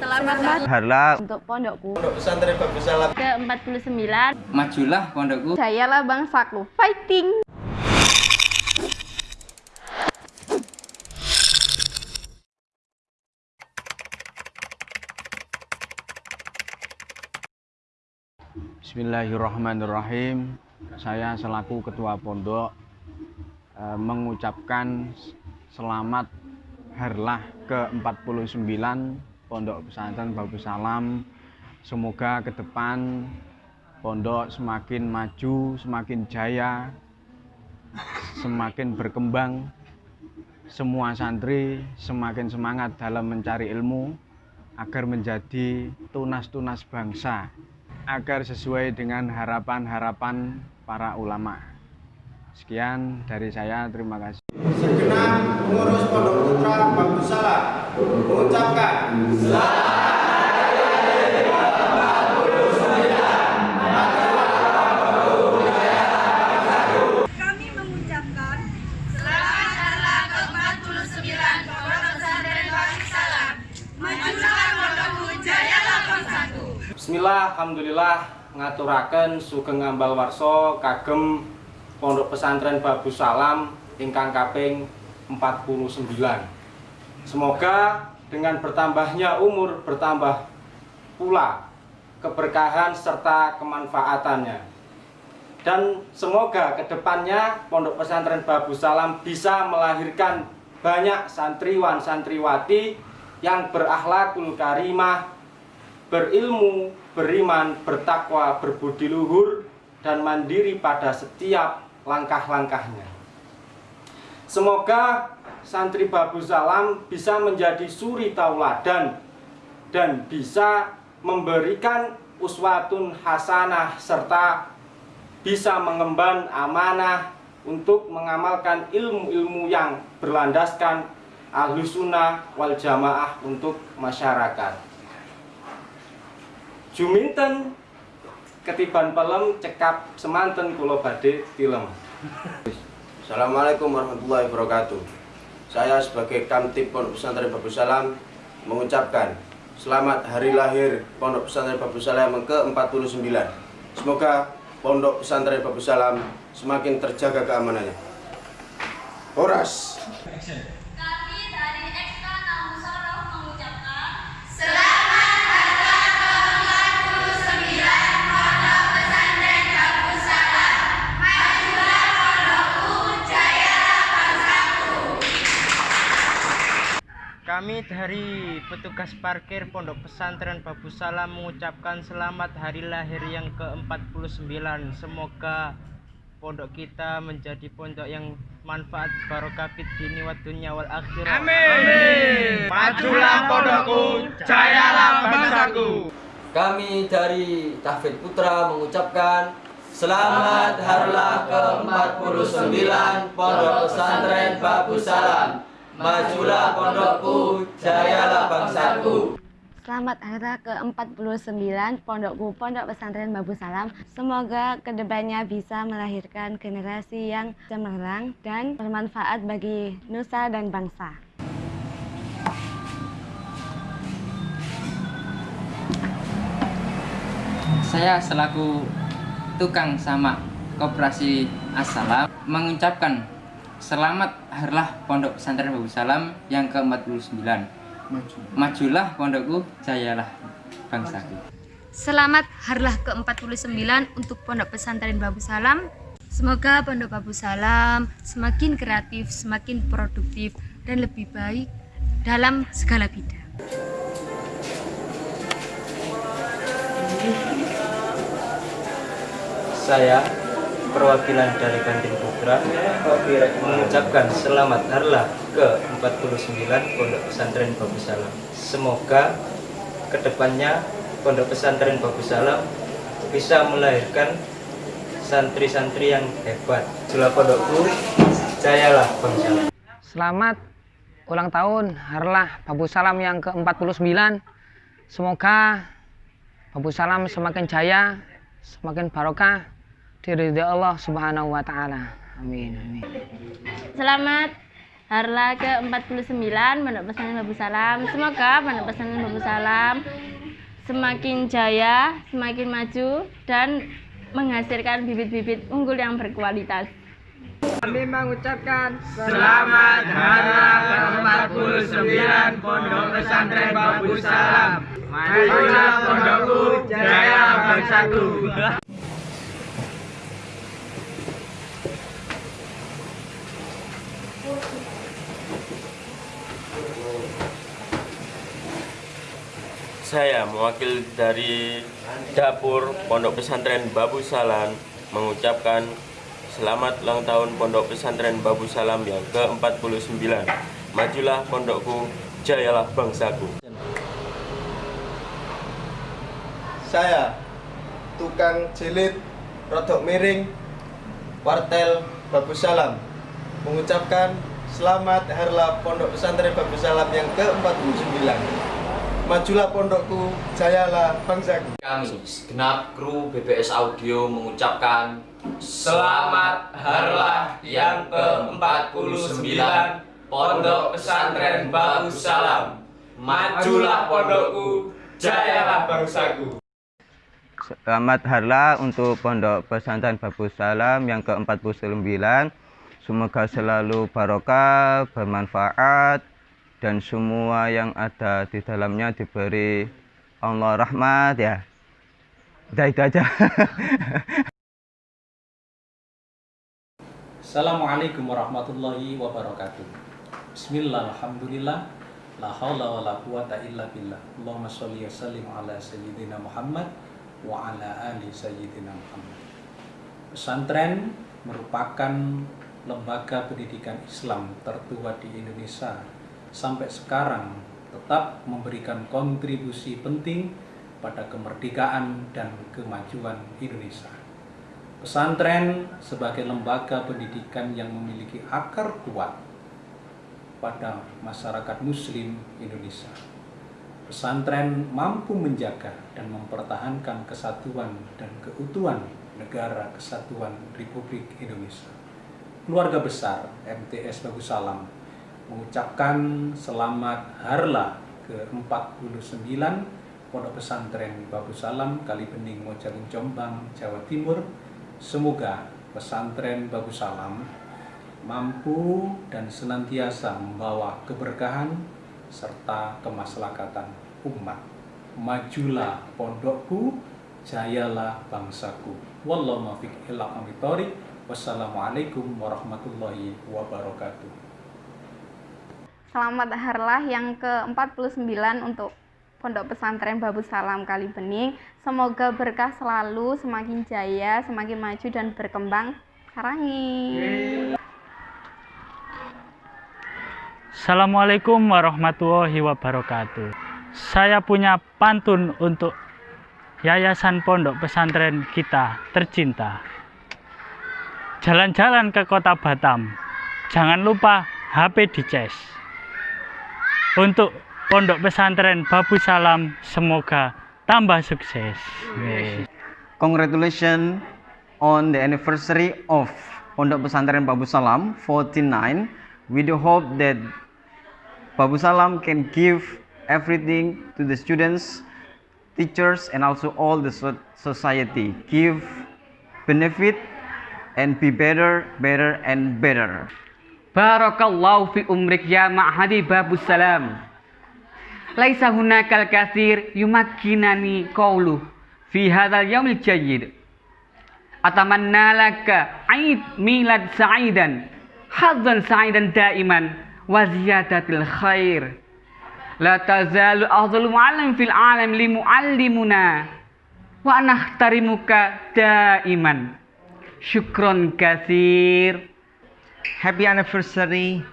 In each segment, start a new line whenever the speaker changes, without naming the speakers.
Selamat
Harlah
untuk pondokku
Pondok Pesantren Bagus Salam
ke-49.
Majulah pondokku.
Jayalah bangsaku. Fighting!
Bismillahirrahmanirrahim. Saya selaku ketua pondok eh, mengucapkan selamat harlah ke-49 Pondok Pesantren Babu Salam. Semoga ke depan pondok semakin maju, semakin jaya, semakin berkembang. Semua santri semakin semangat dalam mencari ilmu agar menjadi tunas-tunas bangsa agar sesuai dengan harapan-harapan para ulama. Sekian dari saya, terima kasih.
Segenap pengurus Pondok Putra Bagus Salam mengucapkan
kami mengucapkan selamat harlah ke-49 Pondok Pesantren Wali Salam. Majulah pondokku, jayalah bangsaku.
Bismillah, Alhamdulillah ngaturaken sugeng ambal warso kagem Pondok Pesantren Babu Salam ingkang kaping 49. Semoga dengan bertambahnya umur bertambah pula keberkahan serta kemanfaatannya. Dan semoga ke depannya Pondok Pesantren Babu Salam bisa melahirkan banyak santriwan santriwati yang berakhlakul karimah, berilmu, beriman, bertakwa, berbudi luhur, dan mandiri pada setiap langkah-langkahnya. Semoga santri Babu Salam bisa menjadi suri tauladan dan bisa memberikan uswatun hasanah serta bisa mengemban amanah untuk mengamalkan ilmu-ilmu yang berlandaskan ahlu sunnah wal jamaah untuk masyarakat. Juminten ketiban pelem cekap semanten kulo badhe tilem.
Assalamualaikum warahmatullahi wabarakatuh. Saya sebagai Kamtib Pondok Pesantren Bagus Salam mengucapkan selamat hari lahir Pondok Pesantren Bagus Salam yang ke-49. Semoga Pondok Pesantren Bagus Salam semakin terjaga keamanannya. Horas.
Kami dari
petugas parkir Pondok Pesantren Babu Salam mengucapkan selamat hari lahir yang ke-49. Semoga pondok kita menjadi pondok yang manfaat barokah fid dini wa dunya wal akhirah. Amin.
Majulah pondokku, jayalah bangsaku.
Kami dari Tahfidz Putra mengucapkan Selamat harlah ke-49 Pondok Pesantren Babu Salam. Majulah pondokku, jayalah bangsaku.
Selamat hari ke-49 Pondokku Pondok Pesantren Babu Salam. Semoga ke depannya bisa melahirkan generasi yang cemerlang dan bermanfaat bagi nusa dan bangsa.
Saya selaku tukang sama Koperasi Assalam mengucapkan Selamat harlah Pondok Pesantren Babu Salam yang ke-49. Majulah pondokku, jayalah bangsaku.
Selamat harlah ke-49 untuk Pondok Pesantren Babu Salam. Semoga Pondok Babu Salam semakin kreatif, semakin produktif, dan lebih baik dalam segala bidang.
Saya perwakilan dari Kantin Putra mengucapkan selamat harlah ke-49 Pondok Pesantren Babu Salam. Semoga ke depannya Pondok Pesantren Babu Salam bisa melahirkan santri-santri yang hebat. Jula pondokku, jayalah bangsa.
Selamat ulang tahun Harlah Babu Salam yang ke-49. Semoga Babu Salam semakin jaya, semakin barokah diridhoi Allah Subhanahu wa taala. Amin. Amin.
Selamat Harla ke-49 Pondok Pesantren Babu Salam. Semoga Pondok Pesantren Babu Salam semakin jaya, semakin maju dan menghasilkan bibit-bibit unggul yang berkualitas.
Kami mengucapkan
Selamat Harlah ke-49 Pondok Pesantren Babu Salam. Majulah pondokku, jaya bangsaku.
Saya mewakili dari dapur Pondok Pesantren Babu Salam mengucapkan selamat ulang tahun Pondok Pesantren Babu Salam yang ke-49. Majulah pondokku, jayalah bangsaku.
Saya tukang jilid rodok miring wartel Babu Salam mengucapkan selamat Harla Pondok Pesantren Babu Salam yang ke-49. Majulah pondokku, jayalah bangsaku.
Kami segenap kru BBS Audio mengucapkan Selamat Harlah yang ke-49 Pondok Pesantren Babu Salam Majulah pondokku, jayalah bangsaku
Selamat Harlah untuk Pondok Pesantren Babu Salam yang ke-49. Semoga selalu barokah, bermanfaat, dan semua yang ada di dalamnya diberi Allah rahmat ya. Udah itu aja.
Assalamualaikum warahmatullahi wabarakatuh. Bismillah, alhamdulillah, la haula wa la quwata illa billah. Allahumma sholli wa sallim ala sayyidina Muhammad wa ala ali sayyidina Muhammad. Pesantren merupakan lembaga pendidikan Islam tertua di Indonesia sampai sekarang tetap memberikan kontribusi penting pada kemerdekaan dan kemajuan Indonesia. Pesantren sebagai lembaga pendidikan yang memiliki akar kuat pada masyarakat muslim Indonesia. Pesantren mampu menjaga dan mempertahankan kesatuan dan keutuhan negara kesatuan Republik Indonesia. Keluarga besar MTS Bagus Salam mengucapkan selamat Harlah ke-49 Pondok Pesantren Babu Salam Kali Bening Mojalung Jombang Jawa Timur Semoga pesantren Babu Salam mampu dan senantiasa membawa keberkahan serta kemaslahatan umat. Majulah pondokku, jayalah bangsaku. Wallahu muwaffiq ila Wassalamualaikum warahmatullahi wabarakatuh.
Selamat Harlah yang ke-49 untuk Pondok Pesantren Babu Salam Kali Bening. Semoga berkah selalu, semakin jaya, semakin maju dan berkembang. Sarangi.
Assalamualaikum warahmatullahi wabarakatuh. Saya punya pantun untuk Yayasan Pondok Pesantren kita tercinta. Jalan-jalan ke kota Batam, jangan lupa HP dicas. Untuk Pondok Pesantren Babu Salam semoga tambah sukses.
Congratulations on the anniversary of Pondok Pesantren Babu Salam 49. We do hope that Babu Salam can give everything to the students, teachers, and also all the so society. Give benefit and be better, better, and better.
Barakallahu fi umrik ya ma'hadi Babu Salam. Laisa hunakal kathir yumakkinani qawlu fi hadzal yaumil jayyid. Atamanna laka aid milad sa'idan hadzan sa'idan daiman wa ziyadatil khair. La tazalu afdalu mu'allim fil alam li mu'allimuna wa nahtarimuka daiman. Syukron kathir.
Happy anniversary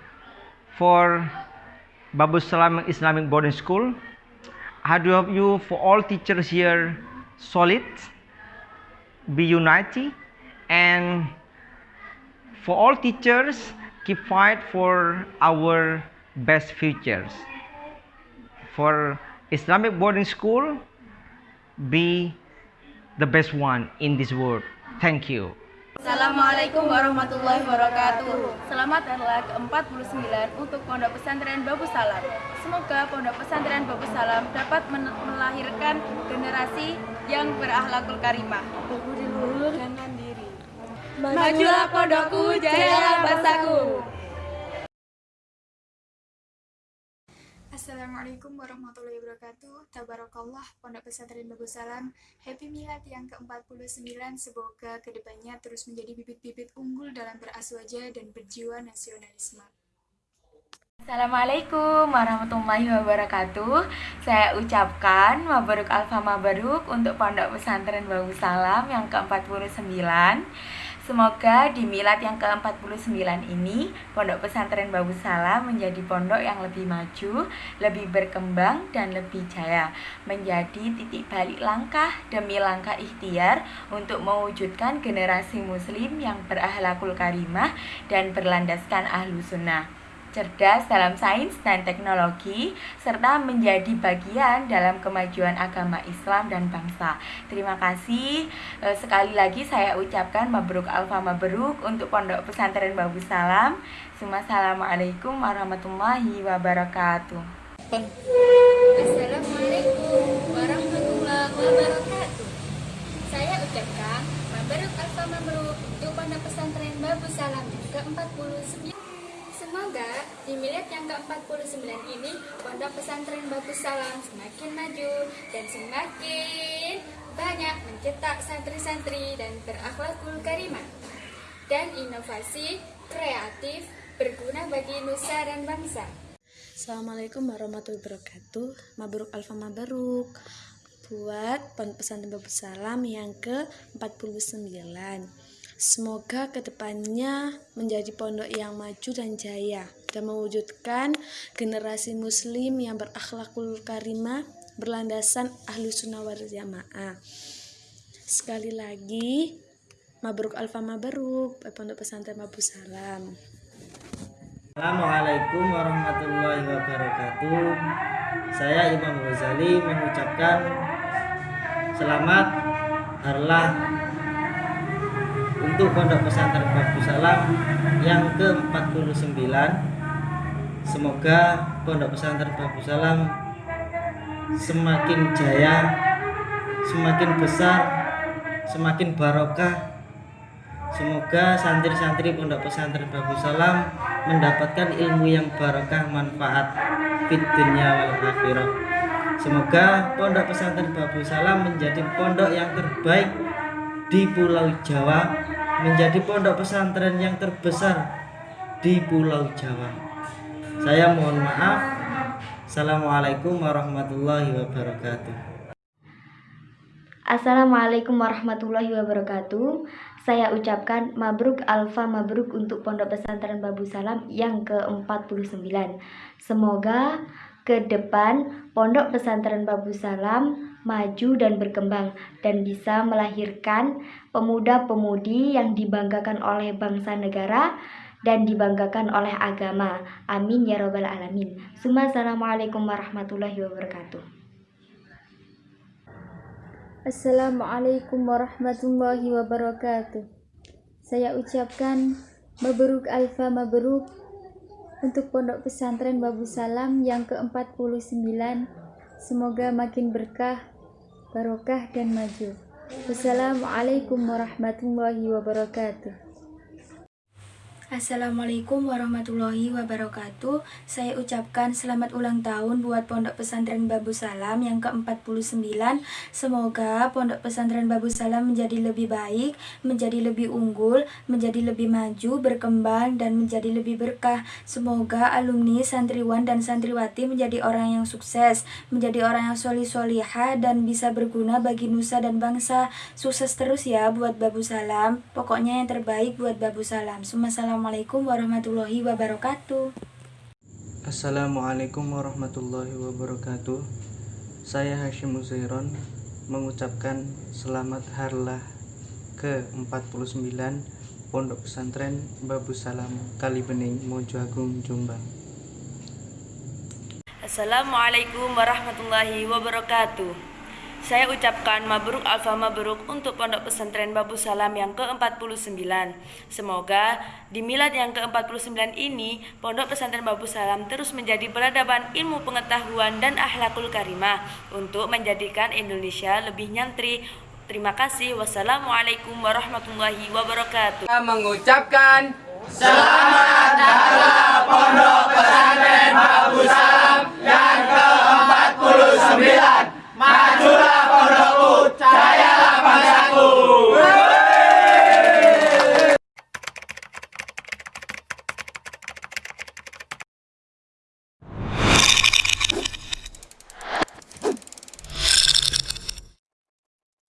for Babu Salam Islamic Boarding School. I do hope you for all teachers here solid, be united, and for all teachers keep fight for our best futures. For Islamic boarding school, be the best one in this world. Thank you.
Assalamualaikum warahmatullahi wabarakatuh. Selamat hari ke-49 untuk Pondok Pesantren Babu Salam. Semoga Pondok Pesantren Babu Salam dapat melahirkan generasi yang berakhlakul karimah. Berbudi luhur dan mandiri. Majulah pondokku, jayalah bangsaku.
Assalamualaikum warahmatullahi wabarakatuh Tabarakallah Pondok Pesantren Bagus Salam Happy Milad yang ke-49 Semoga ke depannya terus menjadi bibit-bibit unggul dalam beraswaja dan berjiwa nasionalisme
Assalamualaikum warahmatullahi wabarakatuh. Saya ucapkan mabaruk alfa mabaruk untuk Pondok Pesantren Babu Salam yang ke-49. Semoga di milad yang ke-49 ini Pondok Pesantren Babu Salam menjadi pondok yang lebih maju, lebih berkembang dan lebih jaya, menjadi titik balik langkah demi langkah ikhtiar untuk mewujudkan generasi muslim yang berakhlakul karimah dan berlandaskan ahlu sunnah cerdas dalam sains dan teknologi, serta menjadi bagian dalam kemajuan agama Islam dan bangsa. Terima kasih. Eh, Sekali lagi saya ucapkan mabruk alfa mabruk untuk Pondok Pesantren Babu Salam. Assalamualaikum warahmatullahi wabarakatuh.
Assalamualaikum warahmatullahi wabarakatuh Saya ucapkan Mabaruk Alfa Mabruk untuk Pondok Pesantren Babu Salam yang ke-49 Semoga di milad yang ke-49 ini Pondok Pesantren Babu Salam semakin maju dan semakin banyak mencetak santri-santri dan berakhlakul karimah. Dan inovasi kreatif berguna bagi nusa dan bangsa.
Assalamualaikum warahmatullahi wabarakatuh. Mabruk Alfa Mabruk. Buat Pesantren Babu Salam yang ke-49 Semoga ke depannya menjadi pondok yang maju dan jaya Dan mewujudkan generasi muslim yang berakhlakul karimah Berlandasan ahlu sunnah wal jamaah Sekali lagi Mabruk Alfa Mabruk Pondok Pesantren Babu Salam
Assalamualaikum warahmatullahi wabarakatuh. Saya Imam Ghazali mengucapkan selamat harlah untuk Pondok Pesantren Babu Salam yang ke-49. Semoga Pondok Pesantren Babu Salam semakin jaya, semakin besar, semakin barokah Semoga santri-santri Pondok Pesantren Babu Salam mendapatkan ilmu yang barokah manfaat fit dunya wal akhirah. Semoga Pondok Pesantren Babu Salam menjadi pondok yang terbaik di Pulau Jawa, menjadi pondok pesantren yang terbesar di Pulau Jawa. Saya mohon maaf. Assalamualaikum warahmatullahi wabarakatuh.
Assalamualaikum warahmatullahi wabarakatuh. Saya ucapkan mabruk alfa mabruk untuk Pondok Pesantren Babu Salam yang ke-49. Semoga ke depan Pondok Pesantren Babu Salam maju dan berkembang dan bisa melahirkan pemuda-pemudi yang dibanggakan oleh bangsa negara dan dibanggakan oleh agama. Amin ya robbal alamin. Assalamualaikum warahmatullahi wabarakatuh.
Assalamualaikum warahmatullahi wabarakatuh. Saya ucapkan mabruk alfa mabruk untuk Pondok Pesantren Babu Salam yang ke-49. Semoga makin berkah, barokah dan maju. Wassalamualaikum warahmatullahi wabarakatuh.
Assalamualaikum warahmatullahi wabarakatuh. Saya ucapkan selamat ulang tahun buat Pondok Pesantren Babu Salam yang ke-49 Semoga Pondok Pesantren Babu Salam menjadi lebih baik, menjadi lebih unggul, menjadi lebih maju, berkembang, dan menjadi lebih berkah. Semoga alumni, santriwan, dan santriwati menjadi orang yang sukses Menjadi orang yang solih solihah dan bisa berguna bagi nusa dan bangsa. Sukses terus ya buat Babu Salam. Pokoknya yang terbaik buat Babu Salam warahmatullahi wabarakatuh.
Assalamualaikum warahmatullahi wabarakatuh. Saya Hashim Uzairon mengucapkan selamat harlah ke-49 Pondok Pesantren Babu Salam Kalibening Mojo Agung Jombang.
Assalamualaikum warahmatullahi wabarakatuh.
Saya ucapkan mabruk alfa mabruk untuk Pondok Pesantren Babu Salam yang ke-49. Semoga di milad yang ke-49 ini, Pondok Pesantren Babu Salam terus menjadi peradaban ilmu pengetahuan dan ahlakul karimah untuk menjadikan Indonesia lebih nyantri, Terima kasih. Wassalamualaikum warahmatullahi wabarakatuh.
Saya mengucapkan selamat datang Pondok Pesantren Babu Salam yang ke-49.